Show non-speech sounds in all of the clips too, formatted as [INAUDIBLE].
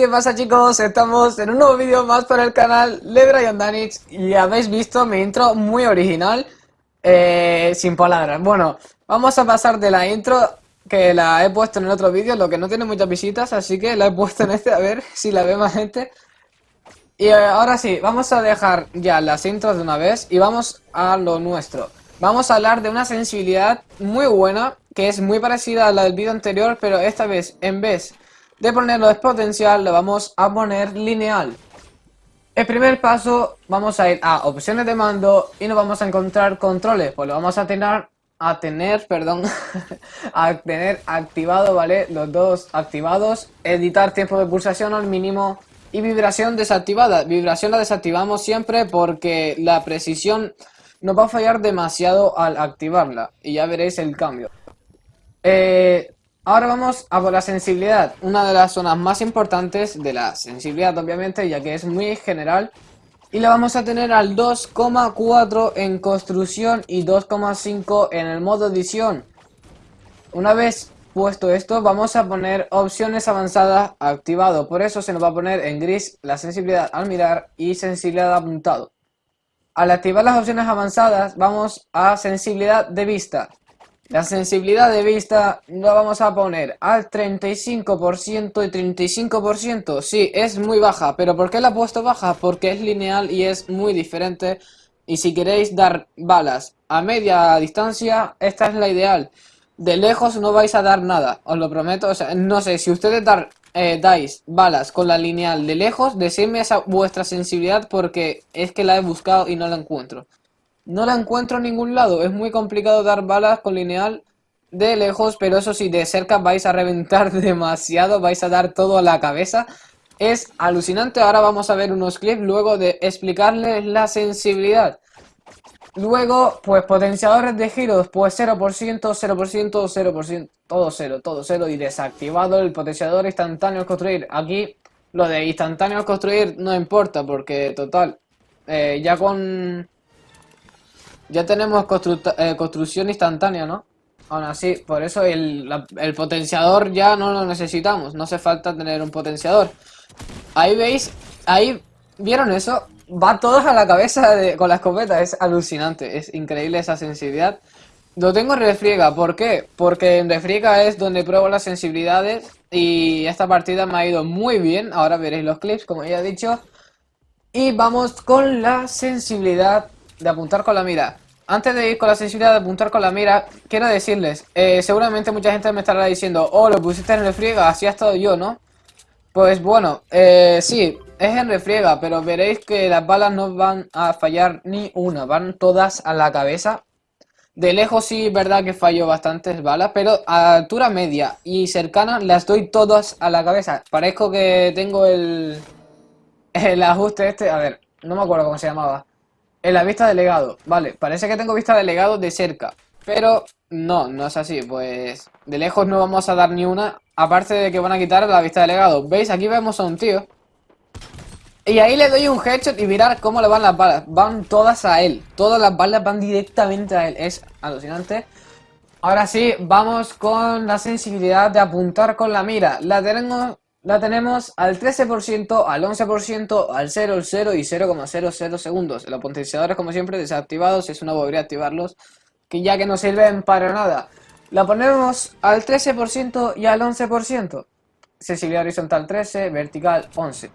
¿Qué pasa chicos? Estamos en un nuevo vídeo más para el canal de Brian Danich y habéis visto mi intro muy original eh, sin palabras. Bueno, vamos a pasar de la intro que la he puesto en el otro vídeo, lo que no tiene muchas visitas, así que la he puesto en este a ver si la ve más gente. Y eh, ahora sí, vamos a dejar ya las intros de una vez y vamos a lo nuestro. Vamos a hablar de una sensibilidad muy buena, que es muy parecida a la del vídeo anterior, pero esta vez en vez de ponerlo exponencial lo vamos a poner lineal. El primer paso vamos a ir a opciones de mando y nos vamos a encontrar controles, pues lo vamos a tener, a tener, perdón, [LAUGHS] a tener activado, ¿vale? Los dos activados, editar tiempo de pulsación al mínimo y vibración desactivada. Vibración la desactivamos siempre porque la precisión nos va a fallar demasiado al activarla y ya veréis el cambio. Eh, Ahora vamos a por la sensibilidad, una de las zonas más importantes de la sensibilidad obviamente, ya que es muy general. Y la vamos a tener al 2,4 en construcción y 2,5 en el modo edición. Una vez puesto esto, vamos a poner opciones avanzadas activado. Por eso se nos va a poner en gris la sensibilidad al mirar y sensibilidad apuntado. Al activar las opciones avanzadas, vamos a sensibilidad de vista. La sensibilidad de vista la vamos a poner al 35% y 35%. Sí, es muy baja, pero ¿por qué la he puesto baja? Porque es lineal y es muy diferente. Y si queréis dar balas a media distancia, esta es la ideal. De lejos no vais a dar nada, os lo prometo. O sea, no sé, si ustedes eh, dais balas con la lineal de lejos, decidme esa vuestra sensibilidad porque es que la he buscado y no la encuentro. No la encuentro en ningún lado. Es muy complicado dar balas con lineal de lejos, pero eso sí, de cerca vais a reventar [LAUGHS] demasiado, vais a dar todo a la cabeza. Es alucinante. Ahora vamos a ver unos clips luego de explicarles la sensibilidad. Luego, pues potenciadores de giros, pues 0%, 0%, 0%, todo 0, todo 0 y desactivado el potenciador instantáneo al construir. Aquí lo de instantáneo construir no importa porque total, eh, ya con ya tenemos eh, construcción instantánea, ¿no? Aún así, por eso el, potenciador ya no lo necesitamos. No hace falta tener un potenciador. Ahí veis, ahí, ¿vieron eso? Va todos a la cabeza con la escopeta. Es alucinante, es increíble esa sensibilidad. Lo tengo en refriega, ¿por qué? Porque en refriega es donde pruebo las sensibilidades y esta partida me ha ido muy bien. Ahora veréis los clips, como ya he dicho. Y vamos con la sensibilidad de apuntar con la mira. Antes de ir con la sensibilidad de apuntar con la mira, quiero decirles, eh, seguramente mucha gente me estará diciendo, oh, lo pusiste en refriega, así ha estado yo, ¿no? Pues bueno, eh, sí, es en refriega, pero veréis que las balas no van a fallar ni una, van todas a la cabeza. De lejos sí es verdad que fallo bastantes balas, pero a altura media y cercana las doy todas a la cabeza. Parezco que tengo el, el ajuste este, a ver, no me acuerdo cómo se llamaba. En la vista de legado, vale, parece que tengo vista de legado de cerca, pero no, no es así, pues de lejos no vamos a dar ni una, aparte de que van a quitar la vista de legado. ¿Veis? Aquí vemos a un tío. Y ahí le doy un headshot y mirar cómo le van las balas. Van todas a él, todas las balas van directamente a él, es alucinante. Ahora sí, vamos con la sensibilidad de apuntar con la mira. La tenemos la tenemos al 13%, al 11%, al 0, al 0 y 0,00 segundos. Los potenciadores, como siempre, desactivados. Es una bobería activarlos, que ya que no sirven para nada. La ponemos al 13% y al 11%. Sensibilidad horizontal 13, vertical 11.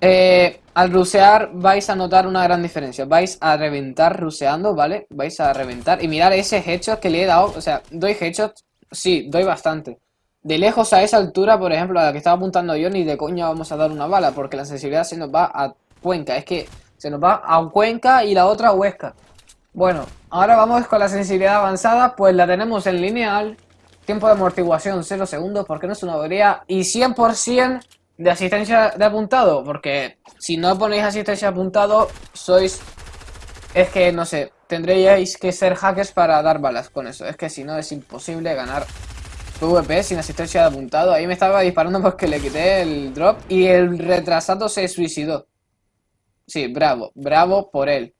Eh, al rusear vais a notar una gran diferencia. Vais a reventar ruseando, ¿vale? Vais a reventar. Y mirar ese headshot que le he dado. O sea, ¿doy headshots? Sí, doy bastante. De lejos a esa altura, por ejemplo, a la que estaba apuntando yo, ni de coña vamos a dar una bala, porque la sensibilidad se nos va a Cuenca. Es que se nos va a Cuenca y la otra a Huesca. Bueno, ahora vamos con la sensibilidad avanzada, pues la tenemos en lineal. Tiempo de amortiguación 0 segundos, porque no es una avería. Y 100% de asistencia de apuntado, porque si no ponéis asistencia de apuntado, sois... Es que, no sé, tendréis que ser hackers para dar balas con eso. Es que si no es imposible ganar PvP sin asistencia de apuntado. Ahí me estaba disparando [LAUGHS] porque le quité el drop y el retrasado se suicidó. Sí, bravo, bravo por él.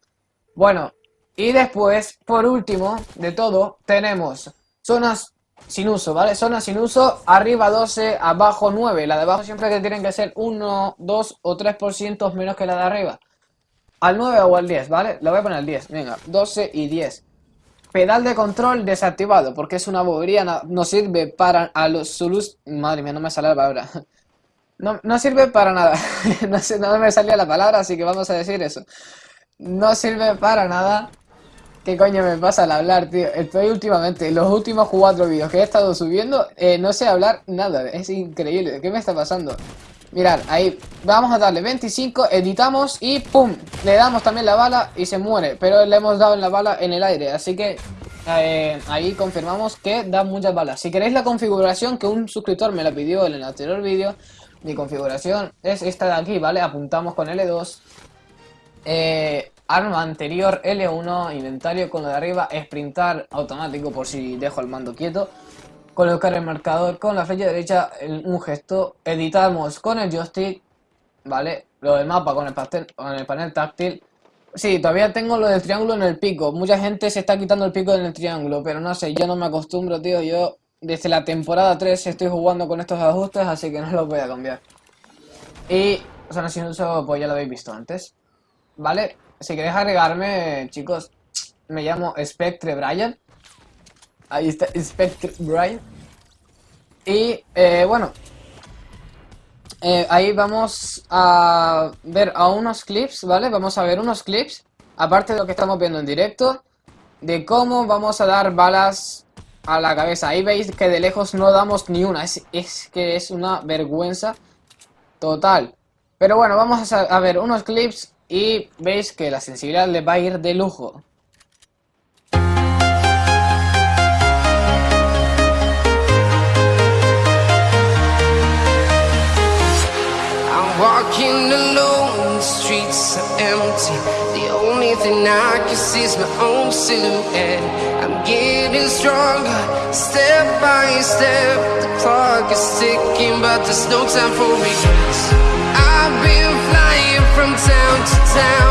Bueno, y después, por último de todo, tenemos zonas sin uso, ¿vale? Zonas sin uso, arriba 12, abajo 9. La de abajo siempre que tienen que ser 1, 2 o 3% menos que la de arriba. Al 9 o al 10, ¿vale? Lo voy a poner al 10, venga, 12 y 10. Pedal de control desactivado, porque es una bobería, no, sirve para a los Zulus... Madre mía, no me sale la palabra. No, no sirve para nada. [LAUGHS] no, no me salía la palabra, así que vamos a decir eso. No sirve para nada. ¿Qué coño me pasa al hablar, tío? Estoy últimamente, los últimos cuatro vídeos que he estado subiendo, eh, no sé hablar nada. Es increíble. ¿Qué me está pasando? Mirad, ahí vamos a darle 25, editamos y ¡pum! Le damos también la bala y se muere, pero le hemos dado la bala en el aire, así que eh, ahí confirmamos que da muchas balas. Si queréis la configuración que un suscriptor me la pidió en el anterior vídeo, mi configuración es esta de aquí, ¿vale? Apuntamos con L2, eh, arma anterior L1, inventario con lo de arriba, sprintar automático por si dejo el mando quieto colocar el marcador con la flecha derecha un gesto, editamos con el joystick, ¿vale? Lo del mapa con el, con el panel táctil. Sí, todavía tengo lo del triángulo en el pico. Mucha gente se está quitando el pico en el triángulo, pero no sé, yo no me acostumbro, tío. Yo desde la temporada 3 estoy jugando con estos ajustes, así que no los voy a cambiar. Y, no sin uso, pues ya lo habéis visto antes. ¿Vale? Si queréis agregarme, chicos, me llamo Spectre Brian. Ahí está Spectre Brian. Y eh, bueno, eh, ahí vamos a ver a unos clips, ¿vale? Vamos a ver unos clips, aparte de lo que estamos viendo en directo, de cómo vamos a dar balas a la cabeza. Ahí veis que de lejos no damos ni una, es, que es una vergüenza total. Pero bueno, vamos a, a ver unos clips y veis que la sensibilidad le va a ir de lujo. Walking alone, the streets are empty. The only thing I can see is my own silhouette. I'm getting stronger, step by step. The clock is ticking, but there's no time for regrets. I've been flying from town to town